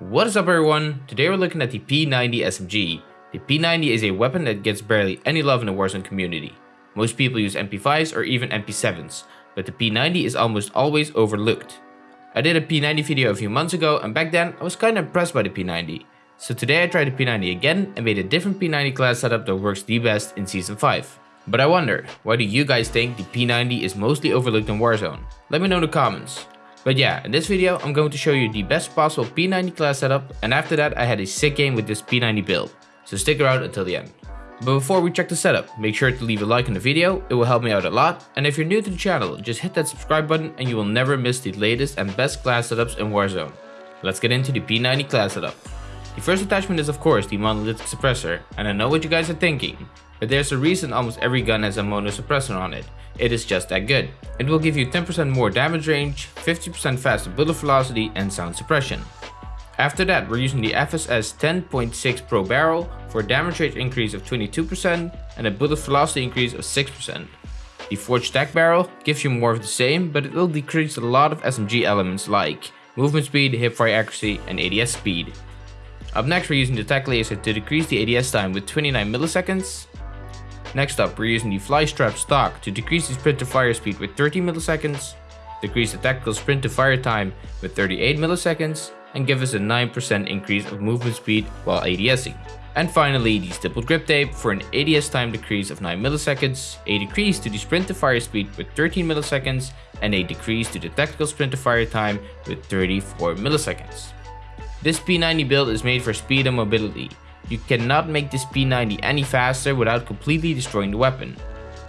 What is up everyone? Today we're looking at the P90 SMG. The P90 is a weapon that gets barely any love in the Warzone community. Most people use MP5s or even MP7s, but the P90 is almost always overlooked. I did a P90 video a few months ago and back then I was kinda impressed by the P90. So today I tried the P90 again and made a different P90 class setup that works the best in Season 5. But I wonder, why do you guys think the P90 is mostly overlooked in Warzone? Let me know in the comments. But yeah, in this video I'm going to show you the best possible P90 class setup and after that I had a sick game with this P90 build. So stick around until the end. But before we check the setup, make sure to leave a like on the video, it will help me out a lot. And if you're new to the channel, just hit that subscribe button and you will never miss the latest and best class setups in Warzone. Let's get into the P90 class setup. The first attachment is of course the monolithic suppressor, and I know what you guys are thinking, but there's a reason almost every gun has a mono suppressor on it. It is just that good. It will give you 10% more damage range, 50% faster bullet velocity and sound suppression. After that, we're using the FSS 10.6 Pro barrel for a damage range increase of 22% and a bullet velocity increase of 6%. The Forged Stack barrel gives you more of the same, but it will decrease a lot of SMG elements like movement speed, hipfire accuracy and ADS speed. Up next we're using the Tac Laser to decrease the ADS time with 29 milliseconds. Next up we're using the Fly Strap stock to decrease the sprint to fire speed with 30 milliseconds, decrease the tactical sprint to fire time with 38 milliseconds, and give us a 9% increase of movement speed while ADSing. And finally, the stippled grip tape for an ADS time decrease of 9 milliseconds, a decrease to the sprint to fire speed with 13 milliseconds, and a decrease to the tactical sprint to fire time with 34 milliseconds. This P90 build is made for speed and mobility. You cannot make this P90 any faster without completely destroying the weapon.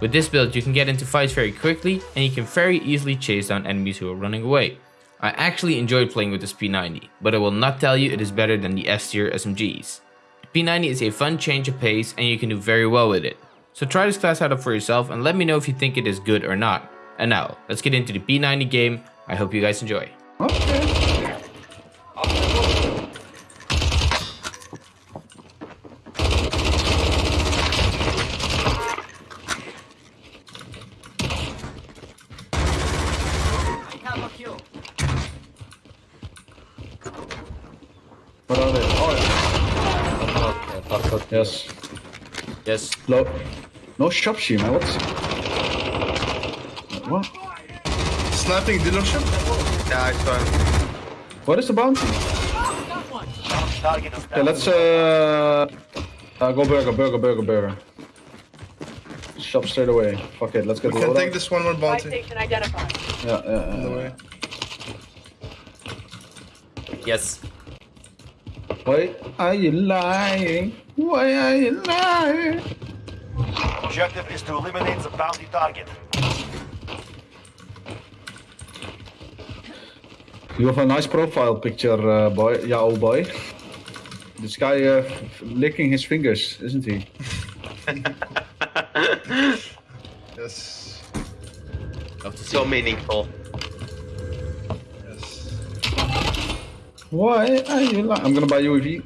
With this build you can get into fights very quickly and you can very easily chase down enemies who are running away. I actually enjoyed playing with this P90, but I will not tell you it is better than the S tier SMGs. The P90 is a fun change of pace and you can do very well with it. So try this class setup for yourself and let me know if you think it is good or not. And now, let's get into the P90 game. I hope you guys enjoy. Okay. What are they? Oh, yeah. Yes. Yes. Low. No shop shim, man. What's... What? Sniping dealership? Yeah, it's fine. What is the bounty? Okay, let's uh, uh go burger, burger, burger, burger. Shop straight away. Fuck it, let's get We the can loadout. take this one more bounty. station identified. Yeah, yeah, On the yeah. way. Yes. Why are you lying? Why are you lying? Objective is to eliminate the bounty target. You have a nice profile picture, uh, boy. Yeah, old boy. This guy uh, licking his fingers, isn't he? Yes. So meaningful. Why are you lying? I'm gonna buy UAV.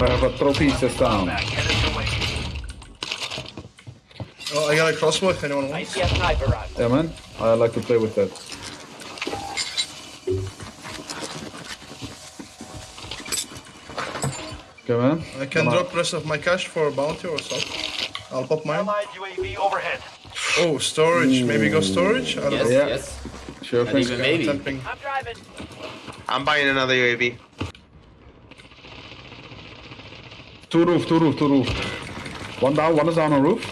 I have a trophy set down. Headed your way. Oh, I got a crossbow if anyone wants. ICS sniper rifle. Yeah, man. I like to play with that. Okay, man. I can Come on. drop rest of my cash for a bounty or something. I'll pop mine. UAV overhead. Oh, storage. Maybe go storage? I don't Yes, know. Yeah. yes. Sure And even maybe. Tempting. I'm driving. I'm buying another UAV. Two roof, two roof, two roof. One down, one is down on roof.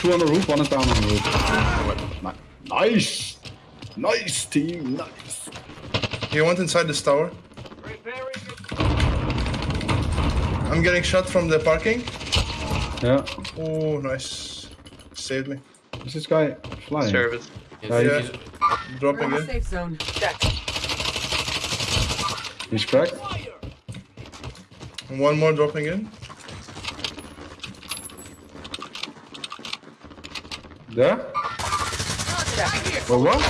Two on the roof, one is down on the roof. Nice! Nice team, nice. You went inside this tower. I'm getting shot from the parking. Yeah. Oh, nice. Saved me. Is this guy flying? Service. Yes, Yeah, yes. Dropping in. Safe zone. Check. He's cracked. One more dropping in. There? Well, oh, what?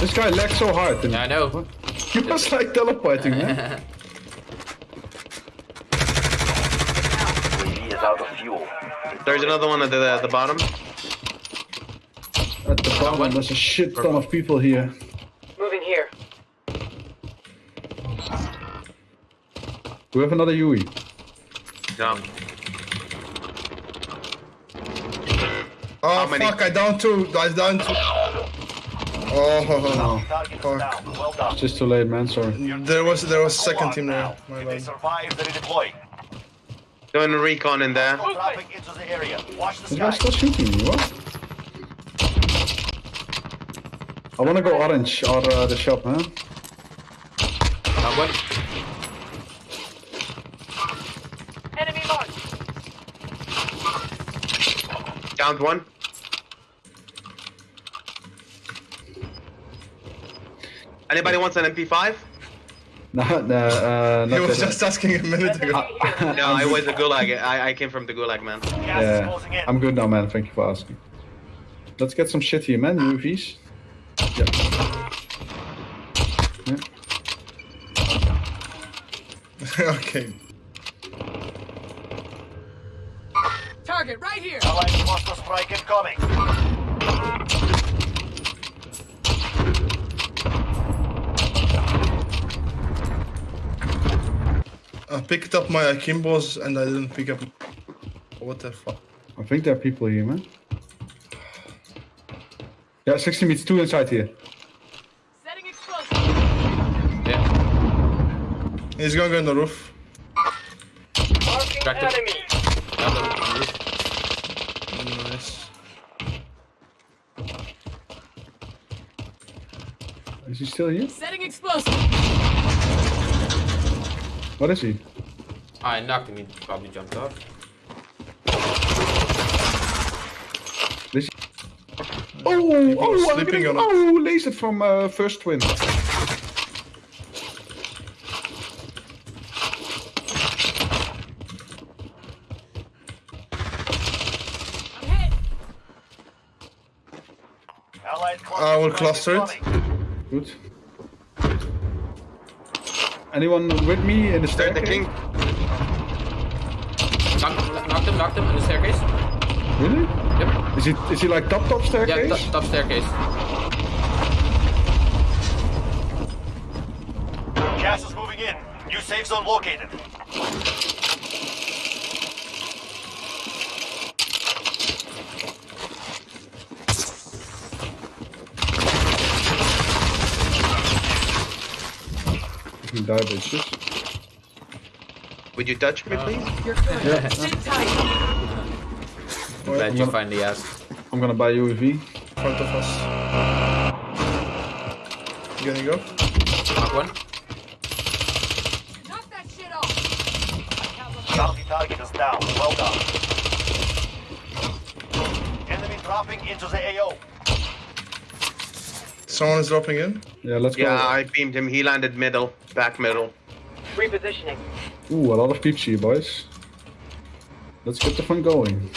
This guy lagged so hard. Yeah, I know. He was like teleporting, man. UAV is out of fuel. There's another one at the, at the bottom problem. There's a shit ton of people here. Moving here. Do we have another U. I. No. Oh How fuck, many? I down two. I down two. Oh, no. fuck. Well done. Just too late, man. Sorry. There was there was second team there. My they survive, they deploy. Doing recon in there. Movement. Traffic into the area. Watch the, sky. Shooting. What? I wanna go orange or uh, the shop, man. Knock one. Enemy marked. Downed one. Anybody wants an MP5? No, no, uh, He was that- just asking a minute ago. No, I was a gulag. I, I came from the gulag, man. Gas Yeah. I'm good now, man. Thank you for asking. Let's get some shit here, man. UAVs. Yeah. yeah. okay. Target right here. Allied cluster strike incoming. I picked up my Akimbos and I didn't pick up. What the fuck? I think there are people here, man. Yeah, 60 meters, two inside here. Setting explosive. Yeah. He's gonna go on the roof. Marking Track enemy. Down the- roof. Nice. Is he still here? Setting explosive. What is he? I knocked him. He probably jumped off. Is he? Oh, oh, I'm getting, on oh, laser from uh, first twin. I'm hit. Allied cluster I will cluster it. Good. Anyone with me in the staircase? the king. Knocked, knocked him. Knocked him in the staircase. Really? Yep. Is he is he like top top Yeah, staircase? top, top staircase. Gas is moving in. New safe zone located. You die, bitches. Would you touch me, please? You're good. Sit tight. Glad you finally asked. I'm gonna buy UAV. front of us. You Gonna go? Knock one. Knock that shit off. Bounty target is down. Well done. Enemy dropping into the AO. Someone is dropping in. Yeah, let's Yeah, go. Yeah, I beamed him. He landed middle, back middle. Repositioning. Ooh, a lot of peeps here, boys. Let's get the fun going.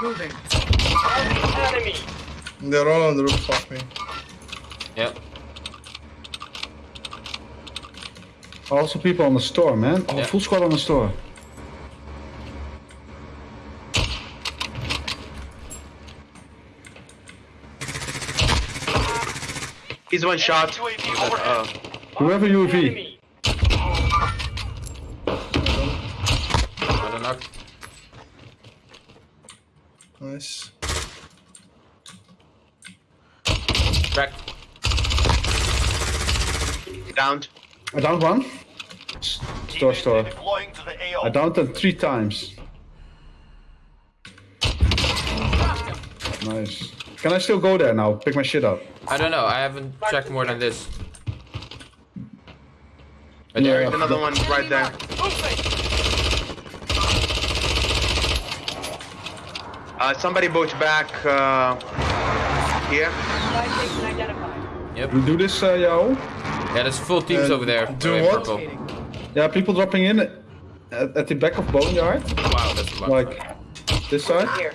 Moving. Enemy. They're all on the roof. Fuck me. Yep. Also, people on the store, man. Oh, Yeah. full squad on the store. He's one shot. UAV overhead. Uh, Do we have UAV? Enemy. Another knock. Nice. Cracked. downed. I downed one. S- Store, store. Deploying to the AO. I downed them three times. Nice. Can I still go there now? Pick my shit up. I don't know. I haven't checked more than this. Right Yeah. there. There's another one right there. Uh, somebody boats back uh, here. Supply. Yep. We do this, uh, Yao? Yeah, there's full teams Uh, over there. do Way what? purple. Yeah, people dropping in at, at the back of Boneyard. Wow, that's a lot. Like, this side. Here.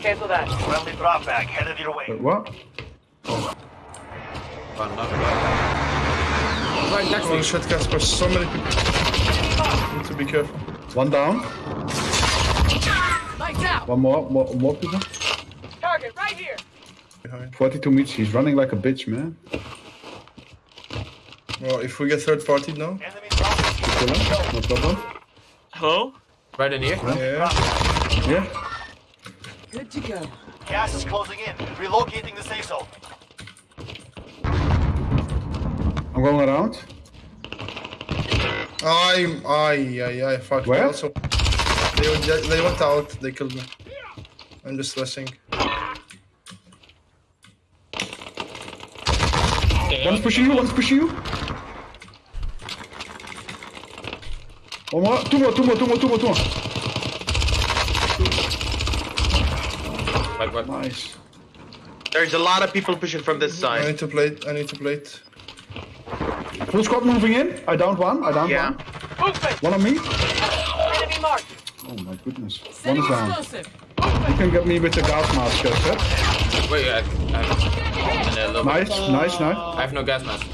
Cancel that. Friendly drop back headed your way. Wait, what? Fun enough. Right next to Holy you. shit, Casper. So many people. Need to be careful. One down. Lights out. One more. More, more people. Target right here. 42 meters. He's running like a bitch, man. Well, if we get third party now. Enemy dropping into Kill the him. AO. No problem. Hello? Right in here. Yeah. Yeah. Good to go. Gas is closing in. Relocating the safe zone. I'm going around. I, I, I, I, fuck. Where? Also, they, went- they went out. They killed me. I'm just stressing. One's pushing you, one's pushing you. One more, two more, two more, two more, two more, two more. Like what? Nice. There's a lot of people pushing from this side. I need to plate. I need to plate. Full squad moving in. I downed one, I downed Yeah. one. Movement! One on me. Enemy marked! Oh my goodness. One is down. explosive! You can get me with the gas mask, just, huh? Wait, I, I, have, a little bit. Nice, nice, nice. I have no gas mask.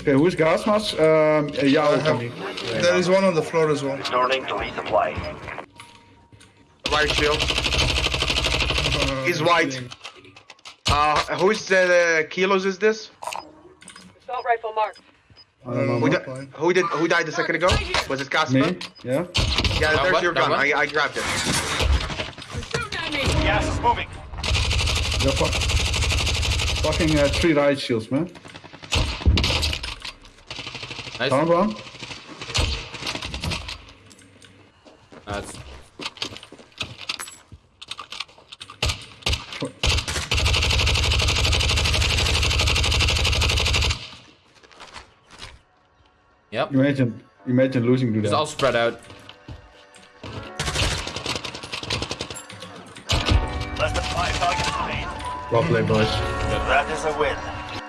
Okay, who is gas mask? Um, uh, yeah, I I'll have, come in. there is one on the floor as well. Returning to resupply. White shield. Uh, He's white. Uh, who's the kilos is this? Assault rifle mark. I don't know. Who, Not di- who did who died a second ago? Was it Casper? Me? Yeah? Yeah, That there's one? your gun. I, I grabbed it. Shooting at me! Gas is moving. Yeah, fuck. Fucking uh, three riot shields, man. Nice. Down one. That's Yep. Imagine, imagine losing to that. It's all spread out. Played, boys. That is a win.